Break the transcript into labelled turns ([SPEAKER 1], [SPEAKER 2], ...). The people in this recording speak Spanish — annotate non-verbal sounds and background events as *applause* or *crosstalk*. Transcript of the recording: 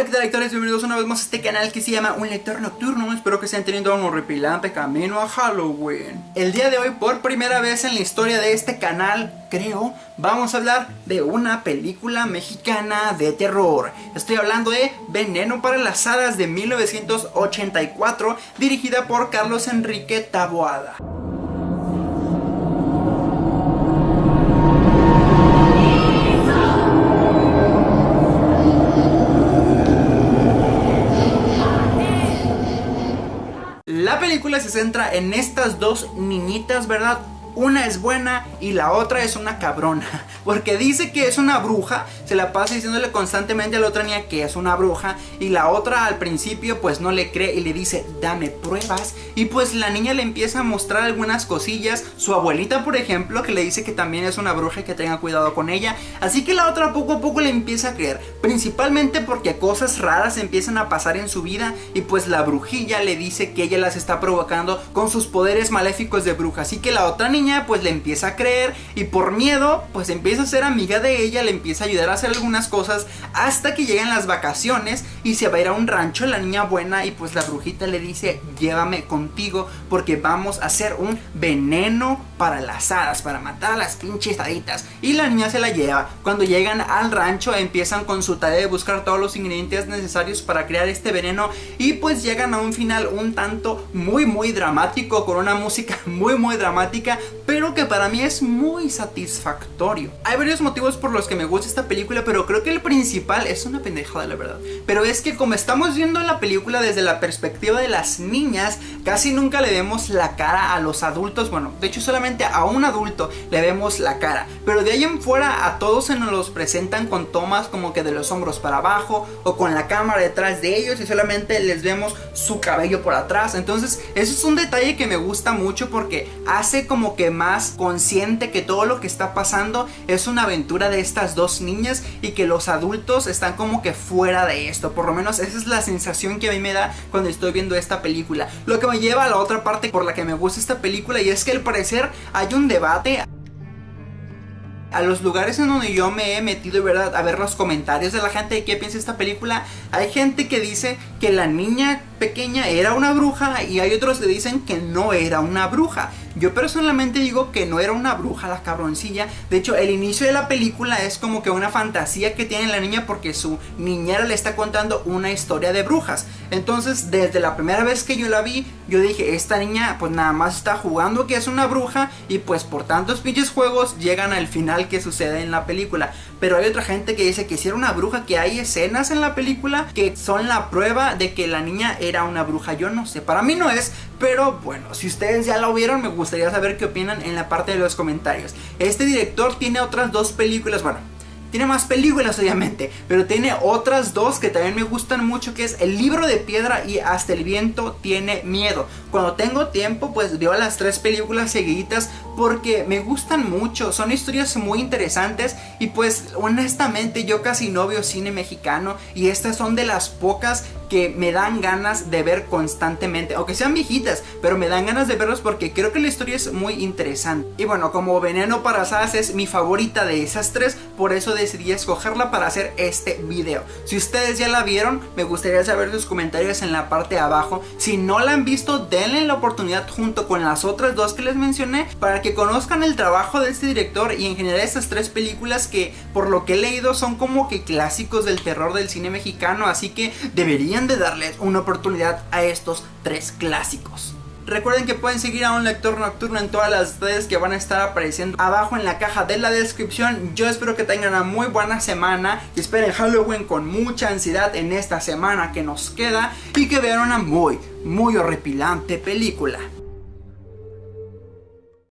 [SPEAKER 1] Hola qué tal lectores, bienvenidos una vez más a este canal que se llama Un Lector Nocturno. Espero que estén teniendo un horripilante camino a Halloween. El día de hoy, por primera vez en la historia de este canal, creo Vamos a hablar de una película mexicana de terror. Estoy hablando de Veneno para las Hadas de 1984 Dirigida por Carlos Enrique Taboada La película se centra en estas dos niñitas, ¿verdad? Una es buena y la otra es una cabrona. *laughs* Porque dice que es una bruja Se la pasa diciéndole constantemente a la otra niña que es una bruja Y la otra al principio pues no le cree y le dice dame pruebas Y pues la niña le empieza a mostrar algunas cosillas. Su abuelita por ejemplo que le dice que también es una bruja y que tenga cuidado con ella. Así que la otra poco a poco le empieza a creer Principalmente porque cosas raras empiezan a pasar en su vida Y pues la brujilla le dice que ella las está provocando con sus poderes maléficos de bruja. Así que la otra niña pues le empieza a creer y por miedo pues empieza a ser amiga de ella, le empieza a ayudar a hacer algunas cosas hasta que llegan las vacaciones y se va a ir a un rancho la niña buena y pues la brujita le dice llévame contigo porque vamos a hacer un veneno para las hadas, para matar a las pinches haditas y la niña se la lleva. Cuando llegan al rancho empiezan con su tarea de buscar todos los ingredientes necesarios para crear este veneno y pues llegan a un final un tanto muy muy dramático con una música *laughs* muy muy dramática pero que para mí es muy satisfactorio. Hay varios motivos por los que me gusta esta película, pero creo que el principal es una pendejada la verdad. Pero es que como estamos viendo la película desde la perspectiva de las niñas, casi nunca le vemos la cara a los adultos, bueno, de hecho solamente a un adulto le vemos la cara, pero de ahí en fuera a todos se nos los presentan con tomas como que de los hombros para abajo o con la cámara detrás de ellos y solamente les vemos su cabello por atrás, entonces eso es un detalle que me gusta mucho porque hace como que más consciente que todo lo que está pasando es una aventura de estas dos niñas y que los adultos están como que fuera de esto. Por lo menos esa es la sensación que a mí me da cuando estoy viendo esta película. Lo que lleva a la otra parte por la que me gusta esta película y es que al parecer hay un debate a los lugares en donde yo me he metido, ¿verdad? A ver los comentarios de la gente de qué piensa esta película. Hay gente que dice que la niña pequeña era una bruja y hay otros que dicen que no era una bruja. Yo personalmente digo que no era una bruja la cabroncilla. De hecho, el inicio de la película es como que una fantasía que tiene la niña porque su niñera le está contando una historia de brujas. Entonces, desde la primera vez que yo la vi, yo dije, esta niña pues nada más está jugando que es una bruja y pues por tantos pinches juegos llegan al final que sucede en la película. Pero hay otra gente que dice que si era una bruja, que hay escenas en la película que son la prueba de que la niña una bruja. Yo no sé, para mí no es, pero bueno, si ustedes ya la vieron, me gustaría saber qué opinan en la parte de los comentarios. Este director tiene otras dos películas, bueno, tiene más películas obviamente, pero tiene otras dos que también me gustan mucho que es El libro de piedra y Hasta el viento tiene miedo. Cuando tengo tiempo pues veo las tres películas seguiditas porque me gustan mucho, son historias muy interesantes y pues honestamente yo casi no veo cine mexicano y estas son de las pocas que me dan ganas de ver constantemente, aunque sean viejitas, pero me dan ganas de verlos porque creo que la historia es muy interesante. Y bueno, como Veneno para Sadas es mi favorita de esas tres, por eso decidí escogerla para hacer este video. Si ustedes ya la vieron, me gustaría saber sus comentarios en la parte de abajo. Si no la han visto, denle la oportunidad junto con las otras dos que les mencioné para que conozcan el trabajo de este director y en general estas tres películas que por lo que he leído son como que clásicos del terror del cine mexicano, así que de darles una oportunidad a estos tres clásicos. Recuerden que pueden seguir a un lector nocturno en todas las redes que van a estar apareciendo abajo en la caja de la descripción. Yo espero que tengan una muy buena semana y esperen Halloween con mucha ansiedad en esta semana que nos queda y que vean una muy, muy horripilante película.